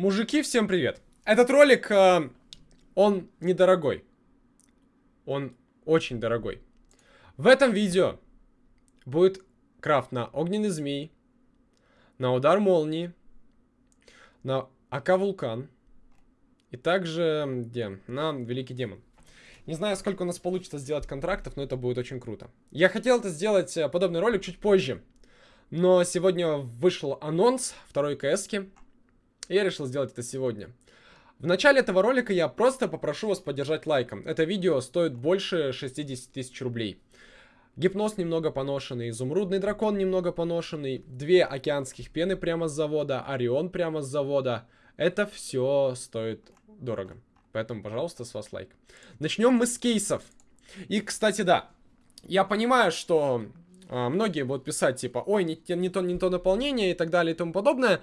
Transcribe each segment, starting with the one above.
Мужики, всем привет! Этот ролик, э, он недорогой. Он очень дорогой. В этом видео будет крафт на огненный змей, на удар молнии, на АК Вулкан и также где? На Великий Демон. Не знаю, сколько у нас получится сделать контрактов, но это будет очень круто. Я хотел это сделать э, подобный ролик чуть позже, но сегодня вышел анонс второй Я решил сделать это сегодня. В начале этого ролика я просто попрошу вас поддержать лайком. Это видео стоит больше 60 тысяч рублей. Гипноз немного поношенный, изумрудный дракон немного поношенный, две океанских пены прямо с завода, Орион прямо с завода. Это все стоит дорого. Поэтому, пожалуйста, с вас лайк. Начнем мы с кейсов. И, кстати, да, я понимаю, что э, многие будут писать, типа, ой, не, не, то, не то наполнение и так далее и тому подобное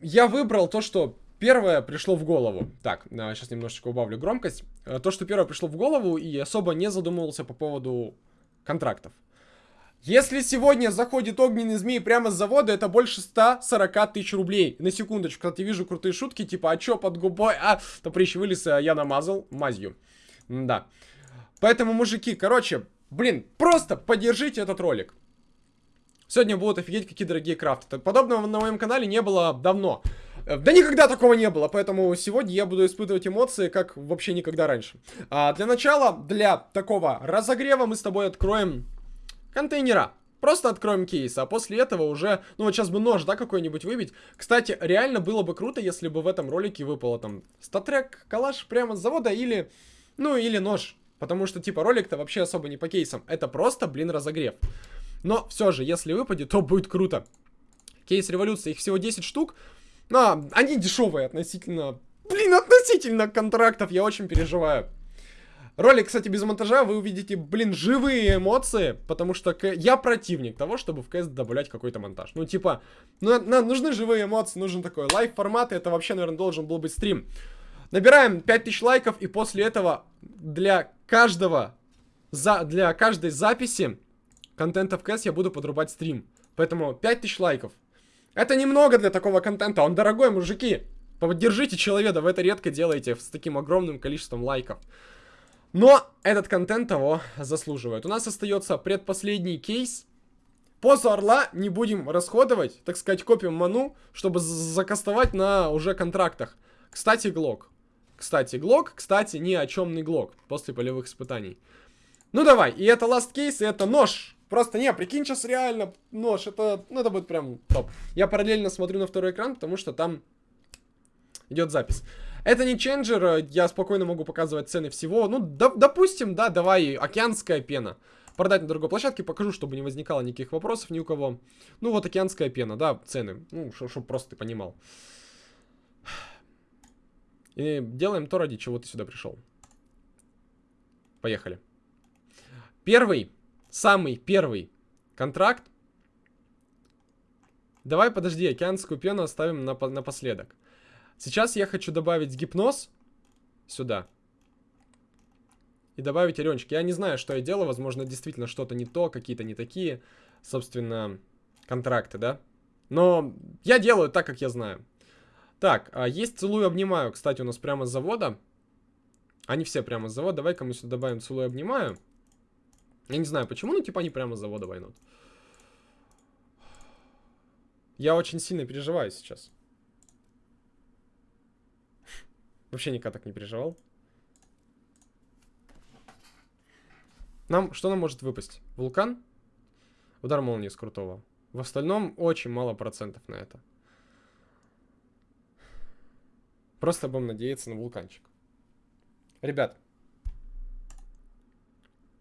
я выбрал то, что первое пришло в голову. Так, сейчас немножечко убавлю громкость. Э, то, что первое пришло в голову, и особо не задумывался по поводу контрактов. Если сегодня заходит огненный змей прямо с завода, это больше 140 тысяч рублей. На секундочку, кстати, вижу крутые шутки, типа, а чё под губой? А, топрищ вылез, а я намазал мазью. Да. Поэтому, мужики, короче, блин, просто поддержите этот ролик. Сегодня будут офигеть какие дорогие крафты. Подобного на моем канале не было давно. Э, да никогда такого не было, поэтому сегодня я буду испытывать эмоции, как вообще никогда раньше. А для начала, для такого разогрева мы с тобой откроем контейнера. Просто откроем кейс, а после этого уже, ну вот сейчас бы нож, да, какой-нибудь выбить. Кстати, реально было бы круто, если бы в этом ролике выпало там статрек, калаш прямо с завода или, ну или нож. Потому что типа ролик-то вообще особо не по кейсам, это просто, блин, разогрев. Но все же, если выпадет, то будет круто. Кейс революции, их всего 10 штук. Но они дешевые относительно... Блин, относительно контрактов, я очень переживаю. Ролик, кстати, без монтажа, вы увидите, блин, живые эмоции, потому что я противник того, чтобы в КС добавлять какой-то монтаж. Ну, типа, ну, нам нужны живые эмоции, нужен такой live-формат, и это вообще, наверное, должен был быть стрим. Набираем 5000 лайков, и после этого для каждого, за, для каждой записи контента в КС я буду подрубать стрим. Поэтому 5000 лайков. Это немного для такого контента, он дорогой, мужики. Поддержите человека, вы это редко делаете с таким огромным количеством лайков. Но этот контент того заслуживает. У нас остается предпоследний кейс. Позу орла не будем расходовать, так сказать, копим ману, чтобы закастовать на уже контрактах. Кстати, глок. Кстати, глок, кстати, ни о чемный глок после полевых испытаний. Ну давай, и это last case, и это нож. Просто не, прикинь, сейчас реально нож, это, ну, это будет прям топ. Я параллельно смотрю на второй экран, потому что там идет запись. Это не ченджер, я спокойно могу показывать цены всего. Ну, до, допустим, да, давай, океанская пена. Продать на другой площадке, покажу, чтобы не возникало никаких вопросов ни у кого. Ну, вот океанская пена, да, цены. Ну, чтобы просто ты понимал. И делаем то, ради чего ты сюда пришел. Поехали. Первый самый первый контракт. Давай, подожди, океанскую пену оставим на, напоследок. Сейчас я хочу добавить гипноз сюда. И добавить оренчик. Я не знаю, что я делаю. Возможно, действительно что-то не то, какие-то не такие, собственно, контракты, да? Но я делаю так, как я знаю. Так, а есть целую обнимаю, кстати, у нас прямо с завода. Они все прямо с завода. Давай-ка мы сюда добавим целую обнимаю. Я не знаю почему, но типа они прямо с завода войнут. Я очень сильно переживаю сейчас. Вообще никогда так не переживал. Нам, что нам может выпасть? Вулкан? Удар молнии с крутого. В остальном очень мало процентов на это. Просто будем надеяться на вулканчик. Ребят,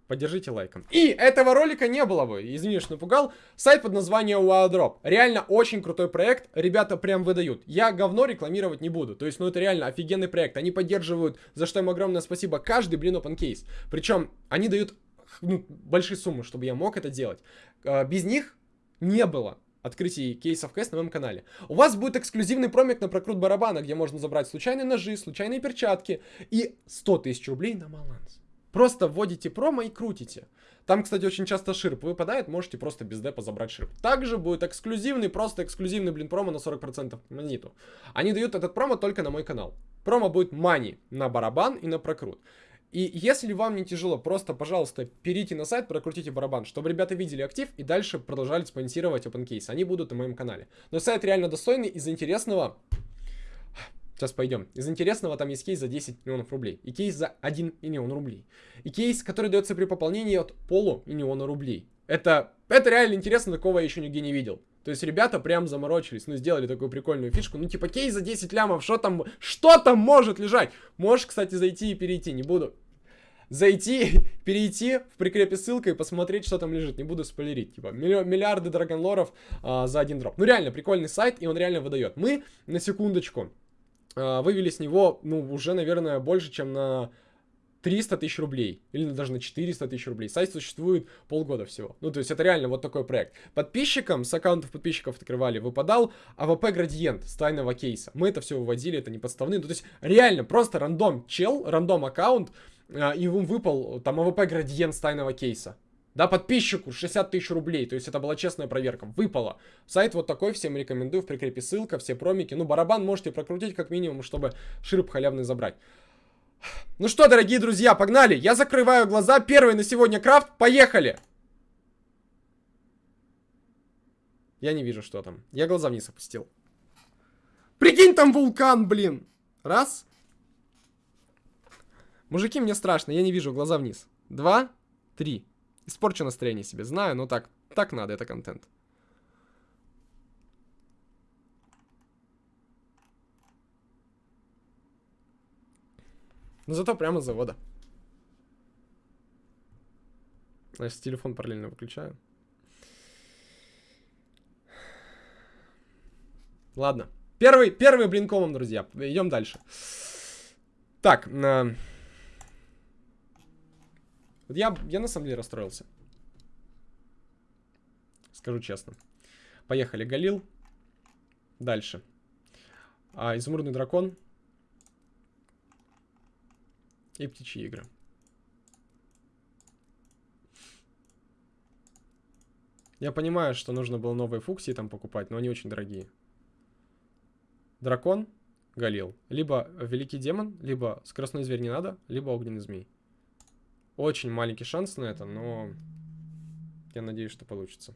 Поддержите лайком. И этого ролика не было бы, извини, что напугал. Сайт под названием WildDrop. Реально очень крутой проект, ребята прям выдают. Я говно рекламировать не буду. То есть, ну это реально офигенный проект. Они поддерживают, за что им огромное спасибо, каждый, блин, open case. Причем, они дают ну, большие суммы, чтобы я мог это делать. А, без них не было открытий кейсов кэс на моем канале. У вас будет эксклюзивный промик на прокрут барабана, где можно забрать случайные ножи, случайные перчатки и 100 тысяч рублей на баланс. Просто вводите промо и крутите. Там, кстати, очень часто ширп выпадает, можете просто без депа забрать ширп. Также будет эксклюзивный, просто эксклюзивный, блин, промо на 40% монету. Они дают этот промо только на мой канал. Промо будет мани на барабан и на прокрут. И если вам не тяжело, просто, пожалуйста, перейдите на сайт, прокрутите барабан, чтобы ребята видели актив и дальше продолжали спонсировать OpenCase. Они будут на моем канале. Но сайт реально достойный, из интересного Сейчас пойдем. Из интересного там есть кейс за 10 миллионов рублей. И кейс за 1 миллион рублей. И кейс, который дается при пополнении от полу миллиона рублей. Это, это реально интересно, такого я еще нигде не видел. То есть ребята прям заморочились, ну сделали такую прикольную фишку. Ну типа кейс за 10 лямов, что там, что там может лежать? Можешь, кстати, зайти и перейти, не буду. Зайти, перейти в прикрепе ссылка и посмотреть, что там лежит. Не буду спойлерить. Типа миллиарды Dragon Lore ов а, за один дроп. Ну реально, прикольный сайт, и он реально выдает. Мы, на секундочку, вывели с него, ну, уже, наверное, больше, чем на 300 тысяч рублей. Или даже на 400 тысяч рублей. Сайт существует полгода всего. Ну, то есть это реально вот такой проект. Подписчикам, с аккаунтов подписчиков открывали, выпадал AWP градиент с тайного кейса. Мы это все выводили, это не подставные. Ну, то есть реально просто рандом чел, рандом аккаунт, а, и ему выпал там AWP градиент с тайного кейса. Да, подписчику 60 тысяч рублей. То есть это была честная проверка. Выпало. Сайт вот такой, всем рекомендую. В прикрепе ссылка, все промики. Ну, барабан можете прокрутить как минимум, чтобы ширп халявный забрать. Ну что, дорогие друзья, погнали. Я закрываю глаза. Первый на сегодня крафт. Поехали. Я не вижу, что там. Я глаза вниз опустил. Прикинь, там вулкан, блин. Раз. Мужики, мне страшно. Я не вижу, глаза вниз. Два. Три. Испорчу настроение себе, знаю, но так, так надо, это контент. Но зато прямо с завода. Значит, телефон параллельно выключаю. Ладно. Первый, первый блинкомом, друзья. Идем дальше. Так, э, вот я, я на самом деле расстроился. Скажу честно. Поехали, Галил. Дальше. А, изумрудный дракон. И птичьи игры. Я понимаю, что нужно было новые фуксии там покупать, но они очень дорогие. Дракон, Галил. Либо Великий Демон, либо Скоростной Зверь не надо, либо Огненный Змей. Очень маленький шанс на это, но я надеюсь, что получится.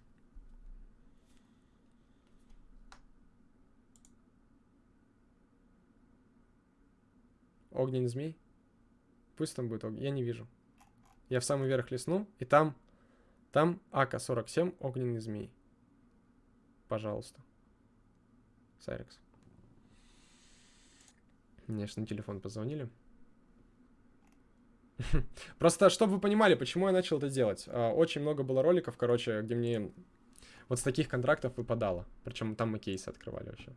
Огненный змей? Пусть там будет огонь. Я не вижу. Я в самый верх лесну, и там... Там АК-47, огненный змей. Пожалуйста. Сайрекс. Мне же на телефон позвонили. Просто, чтобы вы понимали, почему я начал это делать. А, очень много было роликов, короче, где мне вот с таких контрактов выпадало. Причем там мы кейсы открывали вообще.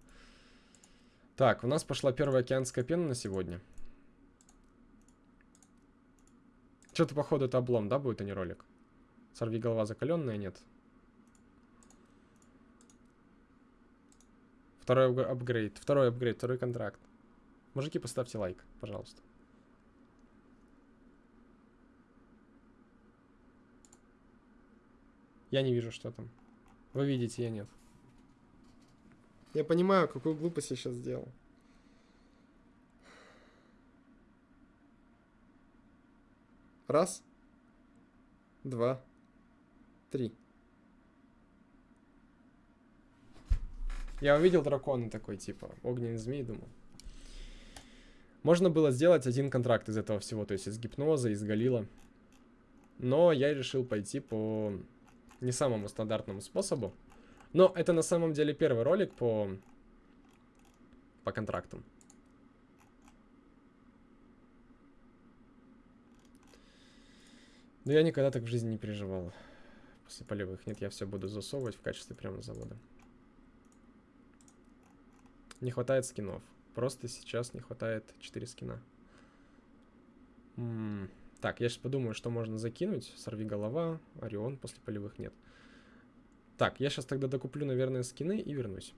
Так, у нас пошла первая океанская пена на сегодня. Что-то, походу, это облом, да, будет, а не ролик? Сорви голова закаленная, нет. Второй апгрейд, второй апгрейд, второй контракт. Мужики, поставьте лайк, пожалуйста. Я не вижу, что там. Вы видите, я нет. Я понимаю, какую глупость я сейчас сделал. Раз. Два. Три. Я увидел дракона такой, типа, огненный змей, думал. Можно было сделать один контракт из этого всего, то есть из гипноза, из галила. Но я решил пойти по не самому стандартному способу. Но это на самом деле первый ролик по, по контрактам. Но я никогда так в жизни не переживал. После полевых. Нет, я все буду засовывать в качестве прямо завода. Не хватает скинов. Просто сейчас не хватает 4 скина. М так, я сейчас подумаю, что можно закинуть. Сорви голова, Орион после полевых нет. Так, я сейчас тогда докуплю, наверное, скины и вернусь.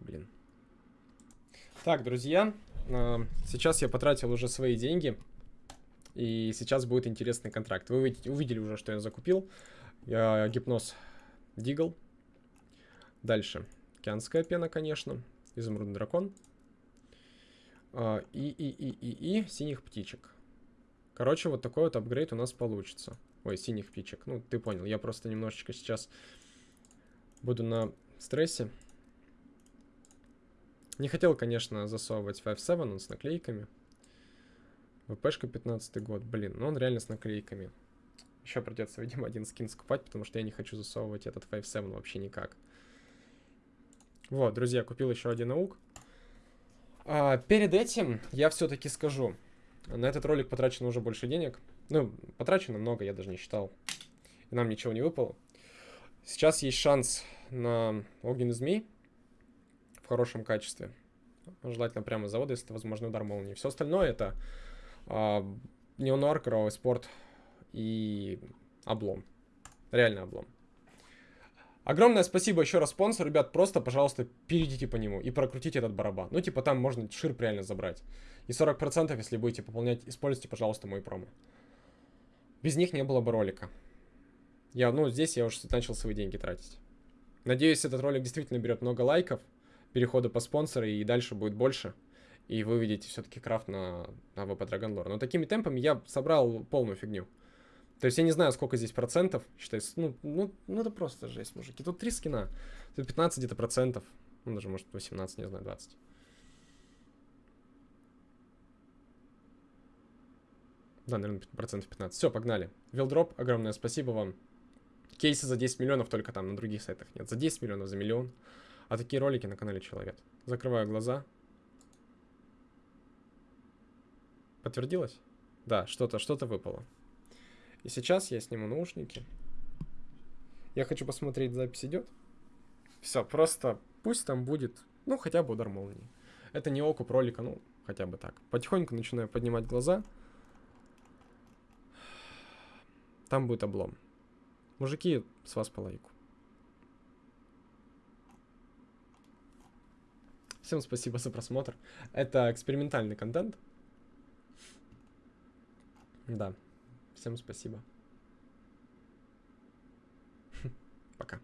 Блин. Так, друзья, э, сейчас я потратил уже свои деньги. И сейчас будет интересный контракт. Вы увидели уже, что я закупил. Я, гипноз Дигл. Дальше. Океанская пена, конечно. Изумрудный дракон. А, и, и, и, и, и синих птичек. Короче, вот такой вот апгрейд у нас получится. Ой, синих птичек. Ну, ты понял. Я просто немножечко сейчас буду на стрессе. Не хотел, конечно, засовывать 5.7, он с наклейками. ВПшка 15 год. Блин, ну он реально с наклейками. Еще придется, видимо, один скин скупать, потому что я не хочу засовывать этот 5.7 вообще никак. Вот, друзья, купил еще один наук. А, перед этим я все-таки скажу. На этот ролик потрачено уже больше денег. Ну, потрачено много, я даже не считал. И нам ничего не выпало. Сейчас есть шанс на огненный змей в хорошем качестве. Желательно прямо с завода, если это возможно удар молнии. Все остальное это а, неонуар, кровавый спорт и облом. Реально облом. Огромное спасибо еще раз спонсору, ребят, просто, пожалуйста, перейдите по нему и прокрутите этот барабан. Ну, типа, там можно ширп реально забрать. И 40%, если будете пополнять, используйте, пожалуйста, мой промо. Без них не было бы ролика. Я, ну, здесь я уже начал свои деньги тратить. Надеюсь, этот ролик действительно берет много лайков, перехода по спонсору, и дальше будет больше. И вы увидите все-таки крафт на, на ВП Dragon Lore. Но такими темпами я собрал полную фигню. То есть я не знаю, сколько здесь процентов. Считается, ну, ну, ну это просто жесть, мужики. Тут три скина. Тут 15 где-то процентов. Ну, даже, может, 18, не знаю, 20. Да, наверное, процентов 15. Все, погнали. Вилдроп, огромное спасибо вам. Кейсы за 10 миллионов только там, на других сайтах нет. За 10 миллионов, за миллион. А такие ролики на канале Человек. Закрываю глаза. Подтвердилось? Да, что-то, что-то выпало. И сейчас я сниму наушники. Я хочу посмотреть, запись идет. Все, просто пусть там будет, ну, хотя бы удар молнии. Это не окуп ролика, ну, хотя бы так. Потихоньку начинаю поднимать глаза. Там будет облом. Мужики, с вас по лайку. Всем спасибо за просмотр. Это экспериментальный контент. Да. Всем спасибо. Пока.